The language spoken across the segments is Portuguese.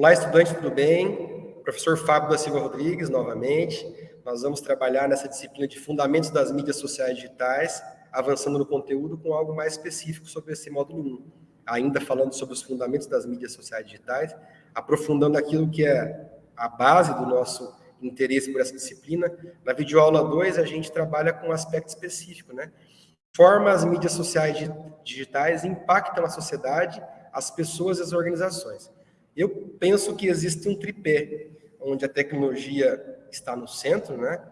Olá, estudante, tudo bem? Professor Fábio da Silva Rodrigues, novamente. Nós vamos trabalhar nessa disciplina de Fundamentos das Mídias Sociais Digitais, avançando no conteúdo com algo mais específico sobre esse módulo 1. Ainda falando sobre os fundamentos das mídias sociais digitais, aprofundando aquilo que é a base do nosso interesse por essa disciplina. Na videoaula 2, a gente trabalha com um aspecto específico, né? Forma as mídias sociais digitais impactam a sociedade, as pessoas e as organizações. Eu penso que existe um tripé, onde a tecnologia está no centro, né?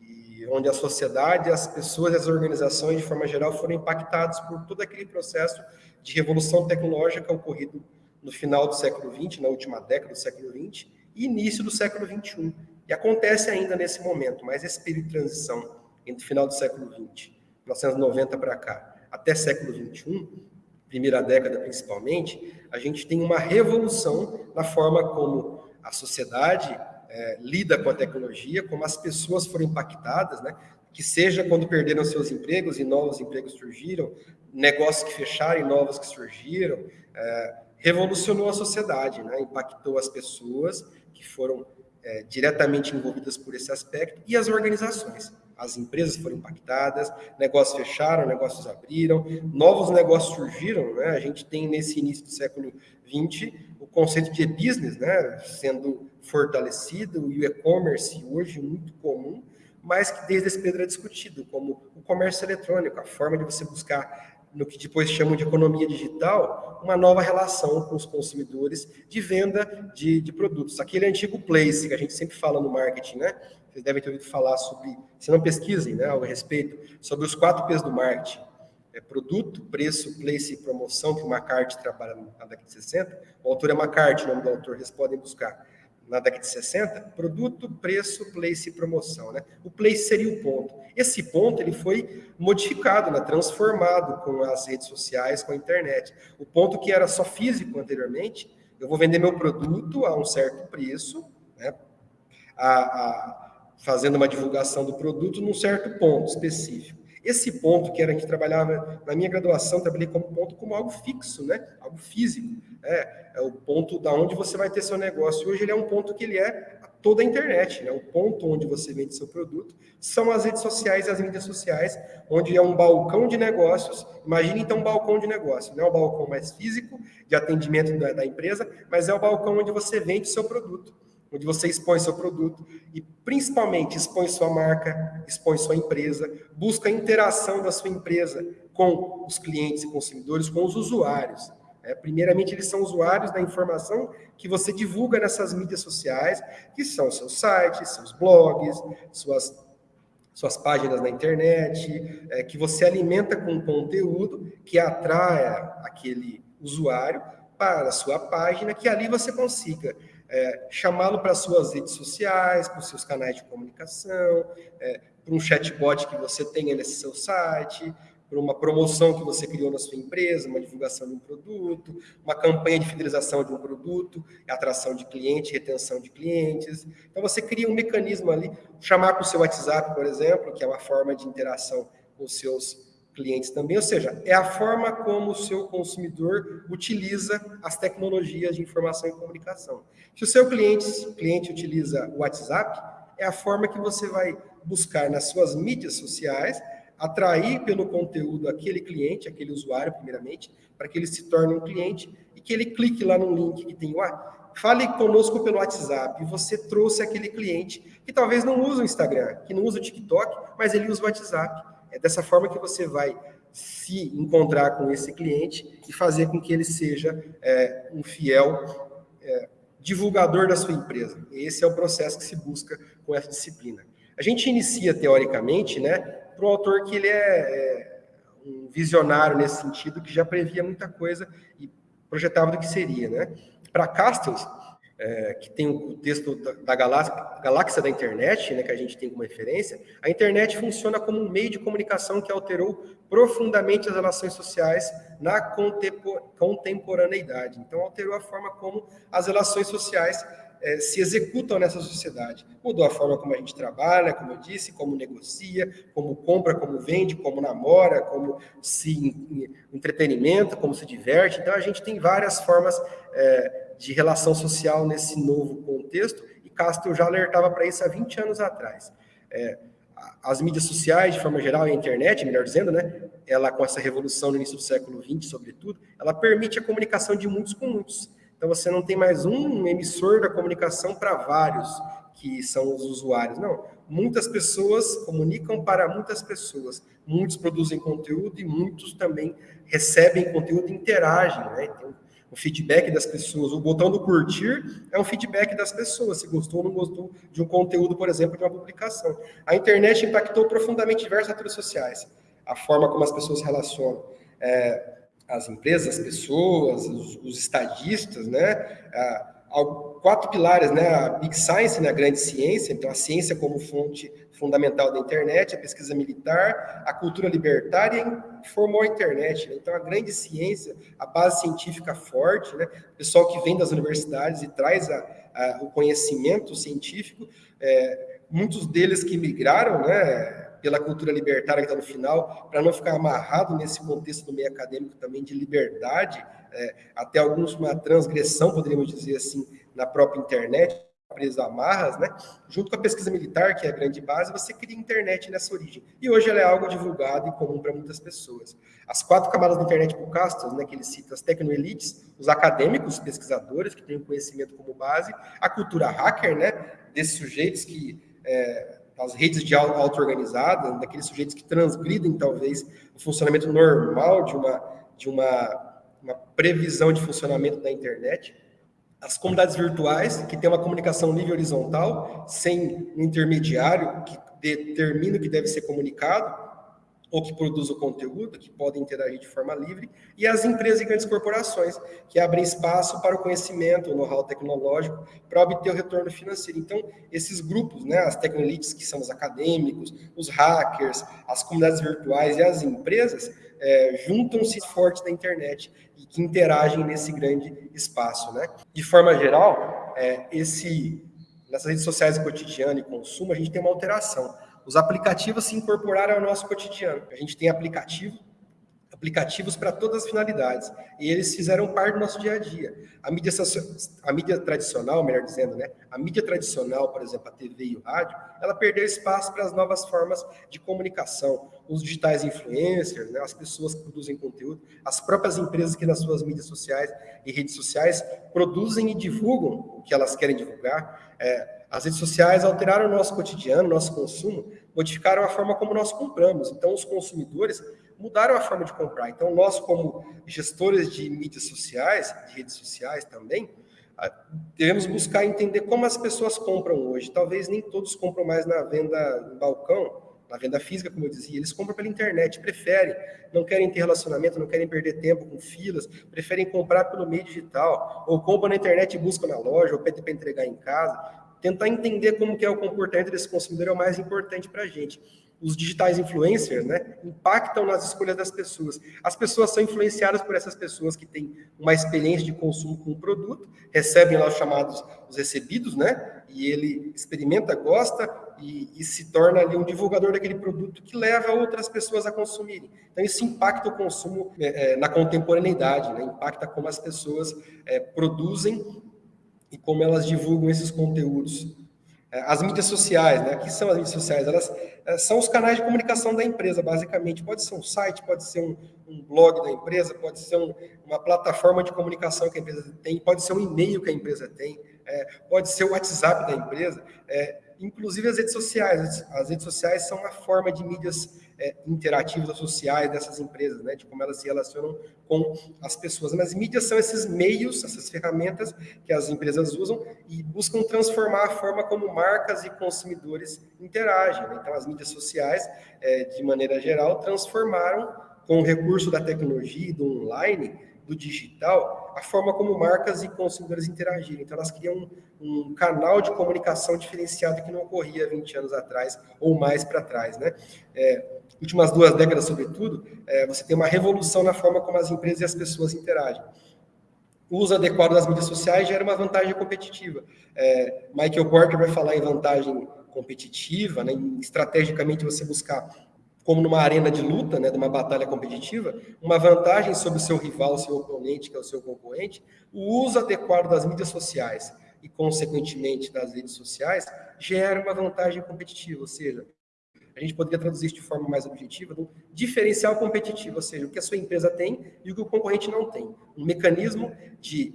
E onde a sociedade, as pessoas as organizações, de forma geral, foram impactadas por todo aquele processo de revolução tecnológica ocorrido no final do século XX, na última década do século XX, e início do século XXI. E acontece ainda nesse momento, mas esse período de transição entre o final do século XX, 1990 para cá, até século XXI, primeira década principalmente, a gente tem uma revolução na forma como a sociedade é, lida com a tecnologia, como as pessoas foram impactadas, né? que seja quando perderam seus empregos e novos empregos surgiram, negócios que fecharam e novos que surgiram, é, revolucionou a sociedade, né? impactou as pessoas que foram é, diretamente envolvidas por esse aspecto e as organizações as empresas foram impactadas, negócios fecharam, negócios abriram, novos negócios surgiram, né? A gente tem nesse início do século XX o conceito de business, né, sendo fortalecido, e o e-commerce hoje muito comum, mas que desde esse período é discutido, como o comércio eletrônico, a forma de você buscar no que depois chamam de economia digital, uma nova relação com os consumidores de venda de, de produtos. Aquele antigo place que a gente sempre fala no marketing, né? Vocês devem ter ouvido falar sobre, se não pesquisem, né, ao respeito, sobre os quatro P's do marketing. É produto, preço, place e promoção, que o McCarthy trabalha na década de 60. O autor é McCarthy, o nome do autor, vocês podem buscar. Na década de 60, produto, preço, place e promoção. Né? O place seria o ponto. Esse ponto ele foi modificado, né? transformado com as redes sociais, com a internet. O ponto que era só físico anteriormente, eu vou vender meu produto a um certo preço, né? a, a fazendo uma divulgação do produto num certo ponto específico. Esse ponto que era, gente trabalhava, na minha graduação, trabalhei como ponto como algo fixo, né? algo físico. É, é o ponto da onde você vai ter seu negócio. Hoje ele é um ponto que ele é toda a internet, né? o ponto onde você vende seu produto são as redes sociais e as mídias sociais, onde é um balcão de negócios. Imagine então um balcão de negócio, não é o balcão mais físico de atendimento da, da empresa, mas é o balcão onde você vende seu produto onde você expõe seu produto e principalmente expõe sua marca, expõe sua empresa, busca a interação da sua empresa com os clientes e consumidores, com os usuários. É, primeiramente, eles são usuários da informação que você divulga nessas mídias sociais, que são seus sites, seus blogs, suas, suas páginas na internet, é, que você alimenta com conteúdo que atraia aquele usuário para a sua página, que ali você consiga é, chamá-lo para suas redes sociais, para os seus canais de comunicação, é, para um chatbot que você tenha nesse seu site, para uma promoção que você criou na sua empresa, uma divulgação de um produto, uma campanha de fidelização de um produto, atração de cliente, retenção de clientes. Então, você cria um mecanismo ali, chamar para o seu WhatsApp, por exemplo, que é uma forma de interação com os seus clientes também, ou seja, é a forma como o seu consumidor utiliza as tecnologias de informação e comunicação. Se o seu cliente, cliente utiliza o WhatsApp, é a forma que você vai buscar nas suas mídias sociais atrair pelo conteúdo aquele cliente, aquele usuário, primeiramente, para que ele se torne um cliente e que ele clique lá no link que tem lá. Fale conosco pelo WhatsApp e você trouxe aquele cliente que talvez não usa o Instagram, que não usa o TikTok, mas ele usa o WhatsApp. É dessa forma que você vai se encontrar com esse cliente e fazer com que ele seja é, um fiel é, divulgador da sua empresa. Esse é o processo que se busca com essa disciplina. A gente inicia, teoricamente, né, para um autor que ele é, é um visionário nesse sentido, que já previa muita coisa e projetava do que seria. Né? Para Castells, é, que tem o texto da, da galáxia, galáxia, da internet, né, que a gente tem como referência, a internet funciona como um meio de comunicação que alterou profundamente as relações sociais na contemporaneidade. Então, alterou a forma como as relações sociais é, se executam nessa sociedade. Mudou a forma como a gente trabalha, como eu disse, como negocia, como compra, como vende, como namora, como se entretenimento, como se diverte. Então, a gente tem várias formas é, de relação social nesse novo contexto, e Castro já alertava para isso há 20 anos atrás. É, as mídias sociais, de forma geral, e a internet, melhor dizendo, né, ela com essa revolução no início do século XX, sobretudo, ela permite a comunicação de muitos com muitos. Então você não tem mais um emissor da comunicação para vários que são os usuários. Não, muitas pessoas comunicam para muitas pessoas. Muitos produzem conteúdo e muitos também recebem conteúdo e interagem, né? O feedback das pessoas. O botão do curtir é um feedback das pessoas, se gostou ou não gostou de um conteúdo, por exemplo, de uma publicação. A internet impactou profundamente diversas atores sociais, a forma como as pessoas se relacionam. É, as empresas, as pessoas, os, os estadistas, né? quatro pilares, né? A Big Science, né? a grande ciência, então a ciência como fonte fundamental da internet, a pesquisa militar, a cultura libertária formou a internet. Né? Então a grande ciência, a base científica forte, né? O pessoal que vem das universidades e traz a, a, o conhecimento científico, é, muitos deles que migraram, né? pela cultura libertária que está no final, para não ficar amarrado nesse contexto do meio acadêmico também de liberdade, é, até alguns uma transgressão, poderíamos dizer assim, na própria internet, preso a amarras, né? Junto com a pesquisa militar, que é a grande base, você cria internet nessa origem. E hoje ela é algo divulgado e comum para muitas pessoas. As quatro camadas da internet por Castro, né, que ele cita, as tecnoelites, os acadêmicos, os pesquisadores, que têm o conhecimento como base, a cultura hacker, né, desses sujeitos que é, as redes de auto-organizada, daqueles sujeitos que transgridem, talvez, o funcionamento normal de uma, de uma, uma previsão de funcionamento da internet. As comunidades virtuais, que têm uma comunicação nível horizontal, sem um intermediário que determina o que deve ser comunicado, ou que produzem o conteúdo, que podem interagir de forma livre, e as empresas e grandes corporações, que abrem espaço para o conhecimento, o know-how tecnológico, para obter o retorno financeiro. Então, esses grupos, né, as tecnolites, que são os acadêmicos, os hackers, as comunidades virtuais e as empresas, é, juntam-se fortes da internet e que interagem nesse grande espaço. Né? De forma geral, é, esse, nessas redes sociais cotidiano e consumo, a gente tem uma alteração os aplicativos se incorporaram ao nosso cotidiano. A gente tem aplicativo, aplicativos para todas as finalidades, e eles fizeram parte do nosso dia a dia. A mídia, a mídia tradicional, melhor dizendo, né? A mídia tradicional, por exemplo, a TV e o rádio, ela perdeu espaço para as novas formas de comunicação. Os digitais influencers, né? as pessoas que produzem conteúdo, as próprias empresas que nas suas mídias sociais e redes sociais produzem e divulgam o que elas querem divulgar. É, as redes sociais alteraram o nosso cotidiano, nosso consumo, modificaram a forma como nós compramos. Então, os consumidores mudaram a forma de comprar. Então, nós, como gestores de mídias sociais, de redes sociais também, ah, devemos buscar entender como as pessoas compram hoje. Talvez nem todos compram mais na venda no balcão, na venda física, como eu dizia, eles compram pela internet, preferem, não querem ter relacionamento, não querem perder tempo com filas, preferem comprar pelo meio digital, ou compram na internet e buscam na loja, ou pedem para entregar em casa tentar entender como que é o comportamento desse consumidor é o mais importante para a gente. Os digitais influencers, né, impactam nas escolhas das pessoas. As pessoas são influenciadas por essas pessoas que têm uma experiência de consumo com o produto, recebem lá os chamados os recebidos, né, e ele experimenta, gosta e, e se torna ali um divulgador daquele produto que leva outras pessoas a consumirem. Então isso impacta o consumo é, na contemporaneidade, né, impacta como as pessoas é, produzem e como elas divulgam esses conteúdos. É, as mídias sociais, né? O que são as mídias sociais? Elas é, são os canais de comunicação da empresa, basicamente. Pode ser um site, pode ser um, um blog da empresa, pode ser um, uma plataforma de comunicação que a empresa tem, pode ser um e-mail que a empresa tem, é, pode ser o WhatsApp da empresa. É, inclusive as redes sociais. As redes sociais são uma forma de mídias é, interativas sociais dessas empresas, né, de como elas se relacionam com as pessoas. Mas mídias são esses meios, essas ferramentas que as empresas usam e buscam transformar a forma como marcas e consumidores interagem. Né? Então, as mídias sociais, é, de maneira geral, transformaram com o recurso da tecnologia do online do digital, a forma como marcas e consumidores interagirem. Então, elas criam um, um canal de comunicação diferenciado que não ocorria 20 anos atrás ou mais para trás. Né? É, últimas duas décadas, sobretudo, é, você tem uma revolução na forma como as empresas e as pessoas interagem. O uso adequado das mídias sociais gera uma vantagem competitiva. É, Michael Porter vai falar em vantagem competitiva, né, em, estrategicamente você buscar como numa arena de luta, né, de uma batalha competitiva, uma vantagem sobre o seu rival, o seu oponente, que é o seu concorrente, o uso adequado das mídias sociais e, consequentemente, das redes sociais, gera uma vantagem competitiva, ou seja, a gente poderia traduzir isso de forma mais objetiva, um diferencial competitivo, ou seja, o que a sua empresa tem e o que o concorrente não tem. Um mecanismo de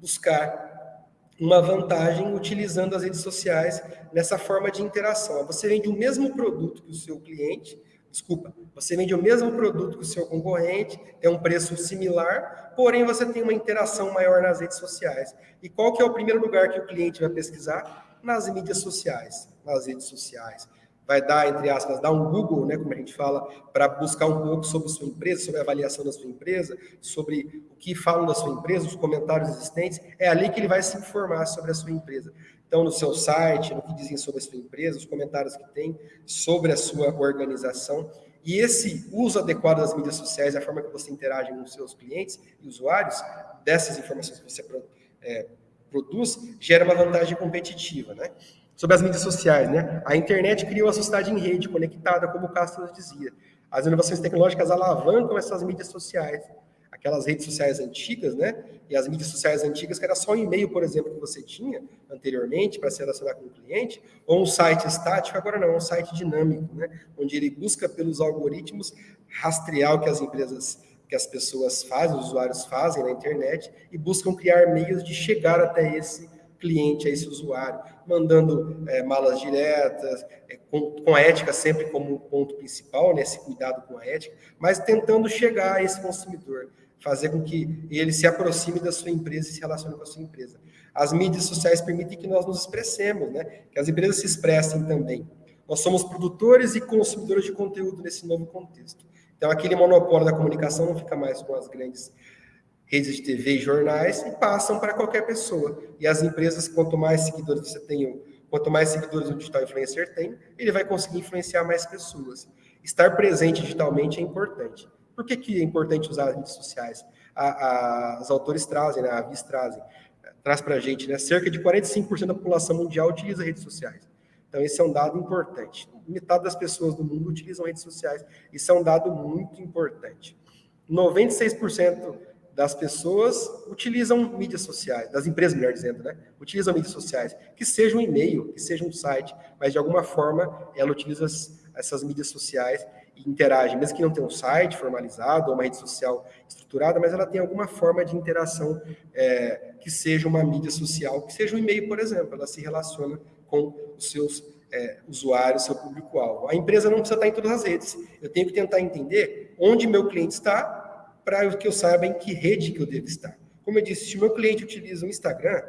buscar uma vantagem utilizando as redes sociais nessa forma de interação. Você vende o mesmo produto que o seu cliente, desculpa, você vende o mesmo produto que o seu concorrente, tem um preço similar, porém você tem uma interação maior nas redes sociais. E qual que é o primeiro lugar que o cliente vai pesquisar? Nas mídias sociais, nas redes sociais vai dar, entre aspas, dar um Google, né, como a gente fala, para buscar um pouco sobre sua empresa, sobre a avaliação da sua empresa, sobre o que falam da sua empresa, os comentários existentes, é ali que ele vai se informar sobre a sua empresa. Então, no seu site, no que dizem sobre a sua empresa, os comentários que tem sobre a sua organização. E esse uso adequado das mídias sociais, a forma que você interage com os seus clientes e usuários, dessas informações que você é, produz, gera uma vantagem competitiva, né? Sobre as mídias sociais, né? A internet criou a sociedade em rede, conectada, como o Castro dizia. As inovações tecnológicas alavancam essas mídias sociais, aquelas redes sociais antigas, né? E as mídias sociais antigas, que era só um e-mail, por exemplo, que você tinha anteriormente para se relacionar com o cliente, ou um site estático, agora não, é um site dinâmico, né? Onde ele busca pelos algoritmos rastrear o que as empresas, que as pessoas fazem, os usuários fazem na internet e buscam criar meios de chegar até esse cliente, a esse usuário, mandando é, malas diretas, é, com, com, a ética sempre como ponto principal, né, esse cuidado com a ética, mas tentando chegar a esse consumidor, fazer com que ele se aproxime da sua empresa e se relacione com a sua empresa. As mídias sociais permitem que nós nos expressemos, né, que as empresas se expressem também. Nós somos produtores e consumidores de conteúdo nesse novo contexto. Então, aquele monopólio da comunicação não fica mais com as grandes redes de TV e jornais e passam para qualquer pessoa. E as empresas, quanto mais seguidores você tem, quanto mais seguidores o digital influencer tem, ele vai conseguir influenciar mais pessoas. Estar presente digitalmente é importante. Por que, que é importante usar as redes sociais? A, a, os autores trazem, né, a Avis trazem, traz para a gente, né, cerca de 45% da população mundial utiliza redes sociais. Então, esse é um dado importante. Metade das pessoas do mundo utilizam redes sociais. Isso é um dado muito importante. 96% das pessoas utilizam mídias sociais, das empresas, melhor dizendo, né? Utilizam mídias sociais, que seja um e-mail, que seja um site, mas de alguma forma ela utiliza as, essas mídias sociais e interage, mesmo que não tenha um site formalizado ou uma rede social estruturada, mas ela tem alguma forma de interação é, que seja uma mídia social, que seja um e-mail, por exemplo, ela se relaciona com os seus é, usuários, seu público-alvo. A empresa não precisa estar em todas as redes. Eu tenho que tentar entender onde meu cliente está para que eu saiba em que rede que eu devo estar. Como eu disse, se o meu cliente utiliza o Instagram,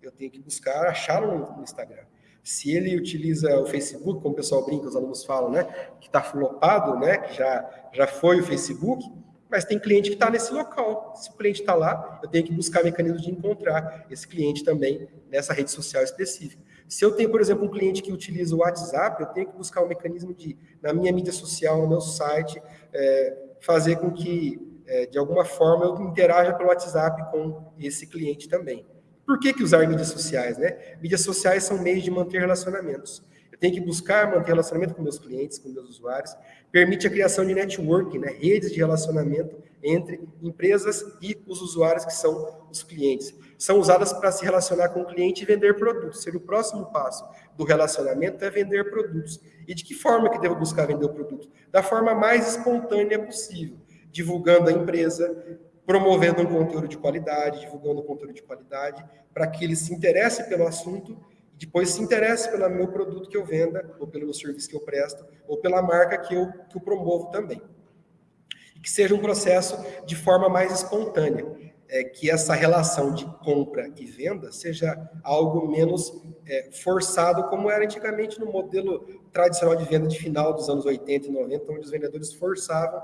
eu tenho que buscar achá-lo no Instagram. Se ele utiliza o Facebook, como o pessoal brinca, os alunos falam, né, que está flopado, né, que já, já foi o Facebook, mas tem cliente que está nesse local. Se o cliente está lá, eu tenho que buscar mecanismos de encontrar esse cliente também nessa rede social específica. Se eu tenho, por exemplo, um cliente que utiliza o WhatsApp, eu tenho que buscar um mecanismo de, na minha mídia social, no meu site, é, fazer com que é, de alguma forma, eu interaja pelo WhatsApp com esse cliente também. Por que, que usar mídias sociais? Né? Mídias sociais são meios de manter relacionamentos. Eu tenho que buscar manter relacionamento com meus clientes, com meus usuários. Permite a criação de networking, né? redes de relacionamento entre empresas e os usuários que são os clientes. São usadas para se relacionar com o cliente e vender produtos. Ser o próximo passo do relacionamento é vender produtos. E de que forma que devo buscar vender o produto? Da forma mais espontânea possível divulgando a empresa, promovendo um conteúdo de qualidade, divulgando um conteúdo de qualidade, para que ele se interesse pelo assunto e depois se interesse pelo meu produto que eu venda, ou pelo meu serviço que eu presto, ou pela marca que eu, que eu promovo também. E que seja um processo de forma mais espontânea, é, que essa relação de compra e venda seja algo menos é, forçado, como era antigamente no modelo tradicional de venda de final dos anos 80 e 90, onde os vendedores forçavam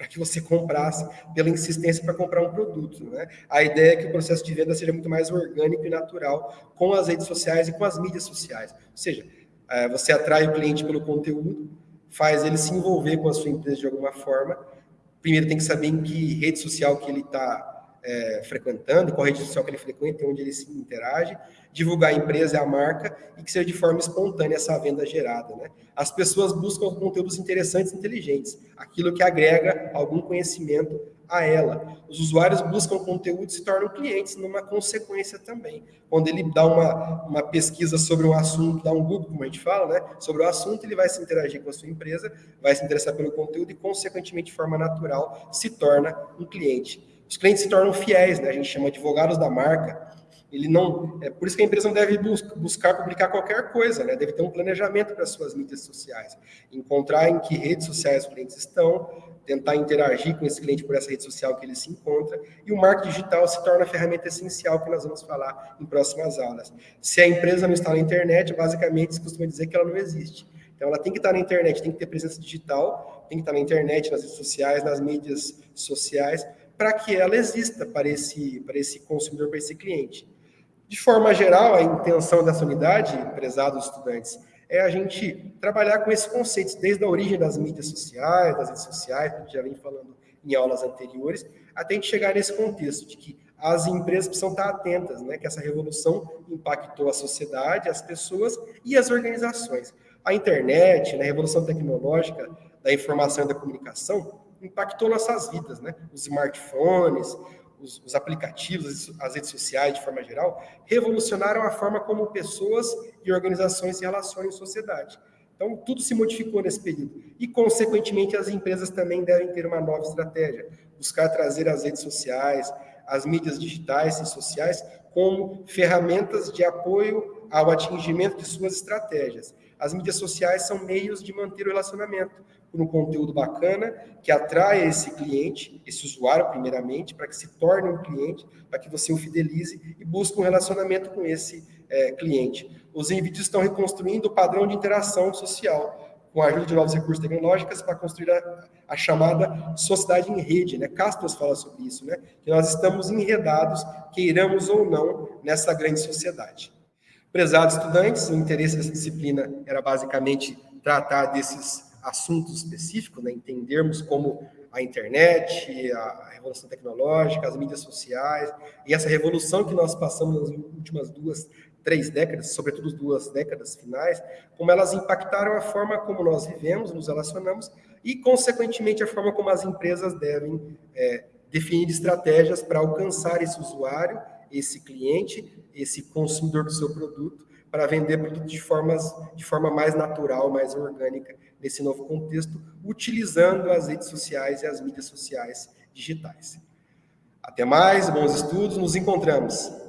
para que você comprasse pela insistência para comprar um produto. Né? A ideia é que o processo de venda seja muito mais orgânico e natural com as redes sociais e com as mídias sociais. Ou seja, é, você atrai o cliente pelo conteúdo, faz ele se envolver com a sua empresa de alguma forma. Primeiro tem que saber em que rede social que ele está é, frequentando, qual rede social que ele frequenta, onde ele se interage, divulgar a empresa e a marca e que seja de forma espontânea essa venda gerada. Né? As pessoas buscam conteúdos interessantes e inteligentes, aquilo que agrega algum conhecimento a ela. Os usuários buscam conteúdo e se tornam clientes numa consequência também. Quando ele dá uma, uma pesquisa sobre um assunto, dá um Google, como a gente fala, né? sobre o assunto, ele vai se interagir com a sua empresa, vai se interessar pelo conteúdo e, consequentemente, de forma natural, se torna um cliente. Os clientes se tornam fiéis, né? a gente chama advogados da marca, ele não, é por isso que a empresa não deve buscar, buscar publicar qualquer coisa, né? Deve ter um planejamento para as suas mídias sociais, encontrar em que redes sociais os clientes estão, tentar interagir com esse cliente por essa rede social que ele se encontra, e o marketing digital se torna a ferramenta essencial que nós vamos falar em próximas aulas. Se a empresa não está na internet, basicamente se costuma dizer que ela não existe. Então ela tem que estar na internet, tem que ter presença digital, tem que estar na internet, nas redes sociais, nas mídias sociais, para que ela exista para esse, para esse consumidor, para esse cliente. De forma geral, a intenção dessa unidade, prezados estudantes, é a gente trabalhar com esses conceitos, desde a origem das mídias sociais, das redes sociais, que a gente já vem falando em aulas anteriores, até a gente chegar nesse contexto de que as empresas precisam estar atentas, né, que essa revolução impactou a sociedade, as pessoas e as organizações. A internet, né, a revolução tecnológica da informação e da comunicação impactou nossas vidas, né? Os smartphones, os, os, aplicativos, as redes sociais de forma geral, revolucionaram a forma como pessoas e organizações se relacionam em sociedade. Então, tudo se modificou nesse período. E, consequentemente, as empresas também devem ter uma nova estratégia, buscar trazer as redes sociais, as mídias digitais e sociais como ferramentas de apoio ao atingimento de suas estratégias. As mídias sociais são meios de manter o relacionamento, por um conteúdo bacana que atrai esse cliente, esse usuário, primeiramente, para que se torne um cliente, para que você o fidelize e busque um relacionamento com esse é, cliente. Os vídeos estão reconstruindo o padrão de interação social, com a ajuda de novos recursos tecnológicos para construir a, a, chamada sociedade em rede, né? Castros fala sobre isso, né? Que nós estamos enredados, queiramos ou não, nessa grande sociedade. Prezados estudantes, o interesse dessa disciplina era basicamente tratar desses assuntos específicos, né? entendermos como a internet, a revolução tecnológica, as mídias sociais, e essa revolução que nós passamos nas últimas duas, três décadas, sobretudo duas décadas finais, como elas impactaram a forma como nós vivemos, nos relacionamos, e, consequentemente, a forma como as empresas devem é, definir estratégias para alcançar esse usuário, esse cliente, esse consumidor do seu produto, para vender produto de, formas, de forma mais natural, mais orgânica, nesse novo contexto, utilizando as redes sociais e as mídias sociais digitais. Até mais, bons estudos, nos encontramos.